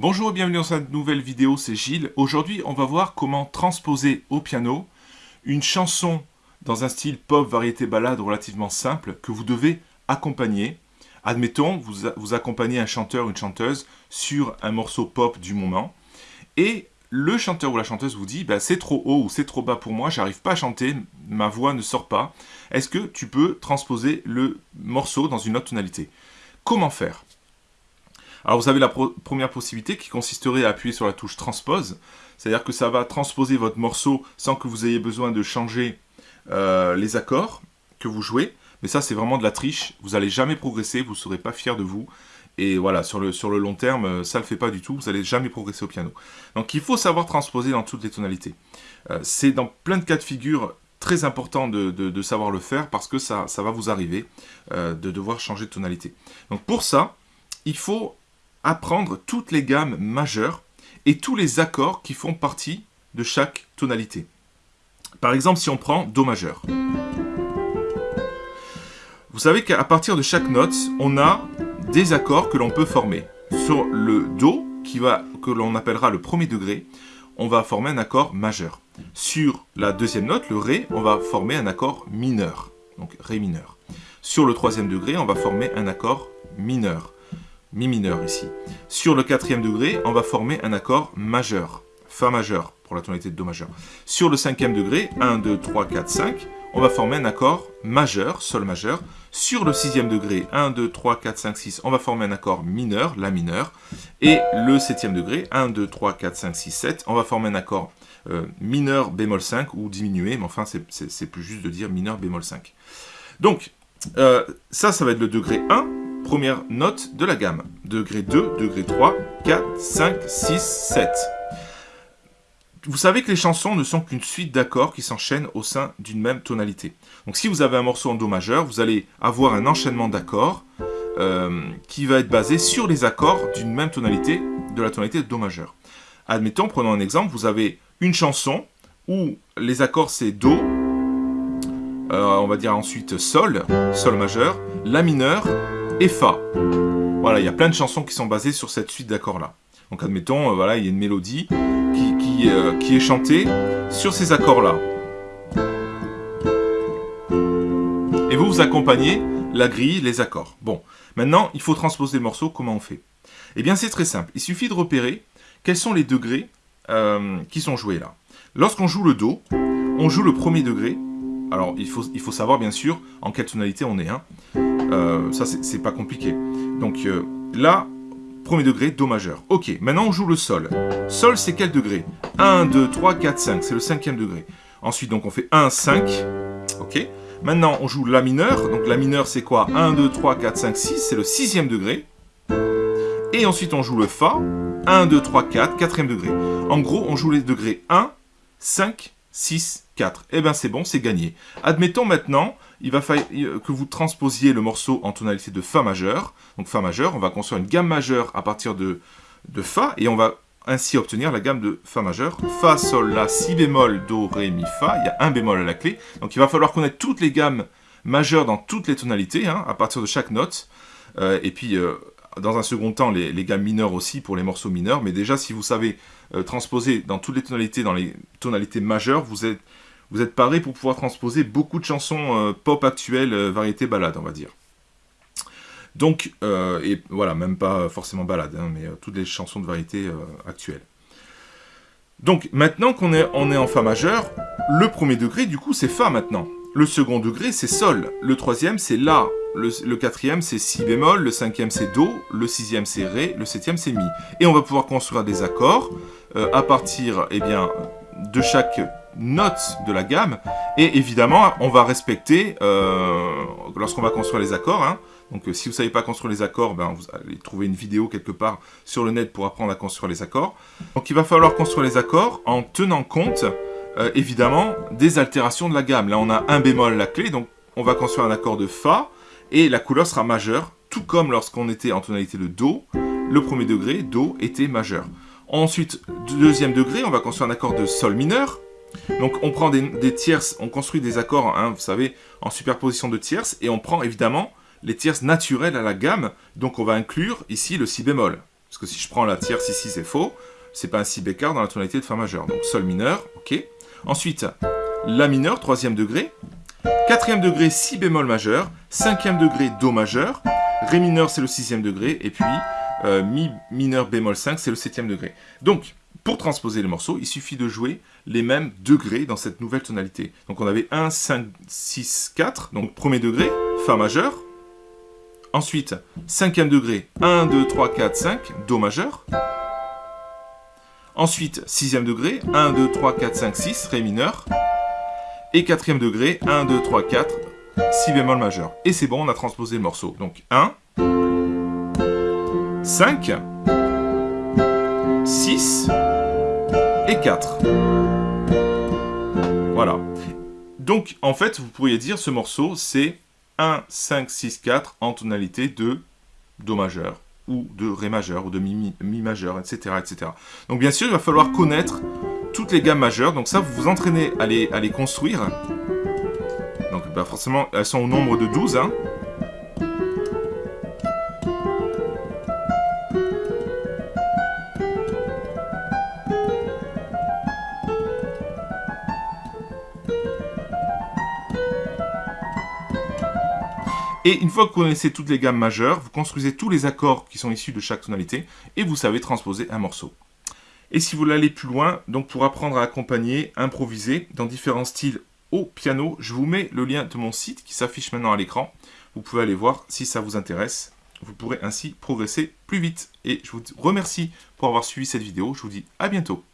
Bonjour et bienvenue dans cette nouvelle vidéo, c'est Gilles. Aujourd'hui, on va voir comment transposer au piano une chanson dans un style pop, variété, balade relativement simple que vous devez accompagner. Admettons, vous, vous accompagnez un chanteur ou une chanteuse sur un morceau pop du moment et le chanteur ou la chanteuse vous dit bah, c'est trop haut ou c'est trop bas pour moi, j'arrive pas à chanter, ma voix ne sort pas. Est-ce que tu peux transposer le morceau dans une autre tonalité? Comment faire? Alors vous avez la première possibilité qui consisterait à appuyer sur la touche transpose, c'est-à-dire que ça va transposer votre morceau sans que vous ayez besoin de changer euh, les accords que vous jouez. Mais ça c'est vraiment de la triche, vous n'allez jamais progresser, vous ne serez pas fier de vous. Et voilà, sur le, sur le long terme, euh, ça ne le fait pas du tout, vous n'allez jamais progresser au piano. Donc il faut savoir transposer dans toutes les tonalités. Euh, c'est dans plein de cas de figure très important de, savoir le faire parce que ça, ça va vous arriver de devoir changer de tonalité. Donc pour ça, il faut apprendre toutes les gammes majeures et tous les accords qui font partie de chaque tonalité. Par exemple, si on prend Do majeur. Vous savez qu'à partir de chaque note, on a des accords que l'on peut former. Sur le Do, qui va, que l'on appellera le premier degré, on va former un accord majeur. Sur la deuxième note, le Ré, on va former un accord mineur, donc Ré mineur. Sur le troisième degré, on va former un accord mineur. Mi mineur ici. Sur le quatrième degré, on va former un accord majeur, Fa majeur pour la tonalité de Do majeur. Sur le cinquième degré, 1, 2, 3, 4, 5, on va former un accord majeur, Sol majeur. Sur le sixième degré, 1, 2, 3, 4, 5, 6, on va former un accord mineur, La mineur. Et le septième degré, 1, 2, 3, 4, 5, 6, 7, on va former un accord euh, mineur bémol 5 ou diminué, mais enfin c'est plus juste de dire mineur bémol 5. Donc, euh, ça, ça va être le degré 1 première note de la gamme. Degré 2, degré 3, 4, 5, 6, 7. Vous savez que les chansons ne sont qu'une suite d'accords qui s'enchaînent au sein d'une même tonalité. Donc si vous avez un morceau en Do majeur, vous allez avoir un enchaînement d'accords euh, qui va être basé sur les accords d'une même tonalité, de la tonalité de Do majeur. Admettons, prenons un exemple, vous avez une chanson où les accords c'est Do, euh, on va dire ensuite Sol, Sol majeur, La mineur, et Fa. Voilà, il y a plein de chansons qui sont basées sur cette suite d'accords-là. Donc admettons, euh, voilà, il y a une mélodie qui, euh, qui, est chantée sur ces accords-là. Et vous, vous accompagnez la grille, les accords. Bon, maintenant, il faut transposer le morceau, comment on fait? Eh bien, c'est très simple. Il suffit de repérer quels sont les degrés euh, qui sont joués là. Lorsqu'on joue le Do, on joue le premier degré. Alors, il faut, il faut savoir, bien sûr, en quelle tonalité on est. Hein. Euh, ça, c'est pas compliqué. Donc euh, là, premier degré, Do majeur. Ok, maintenant on joue le Sol. Sol, c'est quel degré? 1, 2, 3, 4, 5. C'est le cinquième degré. Ensuite, donc on fait 1, 5. Ok. Maintenant, on joue La mineur. Donc La mineur, c'est quoi? 1, 2, 3, 4, 5, 6. C'est le sixième degré. Et ensuite, on joue le Fa. 1, 2, 3, 4, quatrième degré. En gros, on joue les degrés 1, 5, 6, 4. Eh bien, c'est bon, c'est gagné. Admettons maintenant il va falloir que vous transposiez le morceau en tonalité de Fa majeur. Donc Fa majeur, on va construire une gamme majeure à partir de, de Fa, et on va ainsi obtenir la gamme de Fa majeur. Fa, Sol, La, Si bémol, Do, Ré, Mi, Fa. Il y a un bémol à la clé. Donc il va falloir connaître toutes les gammes majeures dans toutes les tonalités, hein, à partir de chaque note. Euh, et puis, euh, dans un second temps, les, gammes mineures aussi pour les morceaux mineurs. Mais déjà, si vous savez euh, transposer dans toutes les tonalités, dans les tonalités majeures, vous êtes vous êtes paré pour pouvoir transposer beaucoup de chansons euh, pop actuelles, euh, variété balade, on va dire. Donc, euh, et voilà, même pas forcément balade, hein, mais toutes les chansons de variété actuelles. Donc, maintenant qu'on est, en Fa majeur, le premier degré, du coup, c'est Fa maintenant. Le second degré, c'est Sol. Le troisième, c'est La. Le, quatrième, c'est Si bémol. Le cinquième, c'est Do. Le sixième, c'est Ré. Le septième, c'est Mi. Et on va pouvoir construire des accords à partir eh bien, de chaque note de la gamme. Et évidemment, on va respecter, euh, lorsqu'on va construire les accords, hein. donc euh, si vous ne savez pas construire les accords, ben, vous allez trouver une vidéo quelque part sur le net pour apprendre à construire les accords. Donc il va falloir construire les accords en tenant compte, euh, évidemment, des altérations de la gamme. Là, on a un bémol la clé, donc on va construire un accord de Fa, et la couleur sera majeure, tout comme lorsqu'on était en tonalité de Do, le premier degré, Do, était majeur. Ensuite, deuxième degré, on va construire un accord de Sol mineur, donc on prend des, tierces, on construit des accords, hein, vous savez, en superposition de tierces, et on prend évidemment les tierces naturelles à la gamme, donc on va inclure ici le si bémol. Parce que si je prends la tierce ici, c'est faux. C'est pas un si bécard dans la tonalité de Fa majeur. Donc Sol mineur, ok. Ensuite, La mineur, troisième degré. Quatrième degré, Si bémol majeur. Cinquième degré, Do majeur. Ré mineur, c'est le sixième degré. Et puis, euh, Mi mineur bémol 5, c'est le septième degré. Donc, pour transposer les morceaux, il suffit de jouer les mêmes degrés dans cette nouvelle tonalité. Donc on avait 1, 5, 6, 4. Donc premier degré, Fa majeur. Ensuite, cinquième degré, 1, 2, 3, 4, 5, Do majeur. Ensuite, sixième degré, 1, 2, 3, 4, 5, 6, Ré mineur. Et quatrième degré, 1, 2, 3, 4, Si bémol majeur. Et c'est bon, on a transposé le morceau. Donc 1, 5, 6 et 4. Voilà. Donc, en fait, vous pourriez dire ce morceau, c'est 1, 5, 6, 4 en tonalité de Do majeur, ou de Ré majeur, ou de Mi, mi majeur, etc., etc. Donc, bien sûr, il va falloir connaître toutes les gammes majeures. Donc ça, vous vous entraînez à les, construire. Donc, bah, forcément, elles sont au nombre de 12, hein. Et une fois que vous connaissez toutes les gammes majeures, vous construisez tous les accords qui sont issus de chaque tonalité et vous savez transposer un morceau. Et si vous voulez aller plus loin, donc pour apprendre à accompagner, improviser dans différents styles au piano, je vous mets le lien de mon site qui s'affiche maintenant à l'écran. Vous pouvez aller voir si ça vous intéresse. Vous pourrez ainsi progresser plus vite. Et je vous remercie pour avoir suivi cette vidéo. Je vous dis à bientôt.